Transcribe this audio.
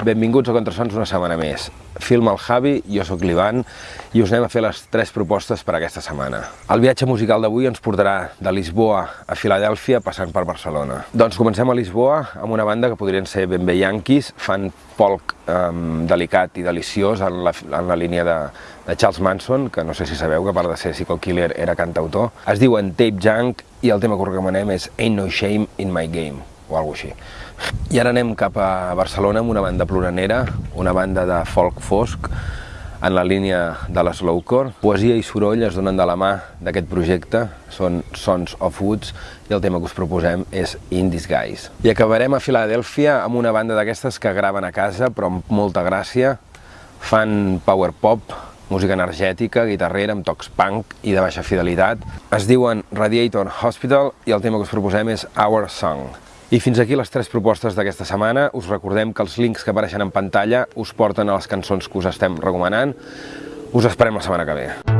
Benvinguts a Contrasons una setmana més. Filma el Javi, jo sóc l'Ivan i us anem a fer les tres propostes per aquesta setmana. El viatge musical d'avui ens portarà de Lisboa a Filadèlfia passant per Barcelona. Doncs comencem a Lisboa amb una banda que podrien ser ben bé yanquis, fan folk um, delicat i deliciós en la, en la línia de, de Charles Manson, que no sé si sabeu que a part de ser Psycho Killer era cantautor. Es diuen Tape Junk i el tema que recomanem és Ain't No Shame in My Game o alguna així. I ara anem cap a Barcelona amb una banda ploranera, una banda de folk fosc, en la línia de la slowcore. Poesia i soroll es donen de la mà d'aquest projecte, són Sons of Woods, i el tema que us proposem és In Disguise. I acabarem a Filadèlfia amb una banda d'aquestes que graven a casa, però amb molta gràcia, fan power pop, música energètica, guitarrera, amb tocs punk i de baixa fidelitat. Es diuen Radiator Hospital i el tema que us proposem és Our Song. I fins aquí les tres propostes d'aquesta setmana. Us recordem que els links que apareixen en pantalla us porten a les cançons que us estem recomanant. Us esperem la setmana que ve.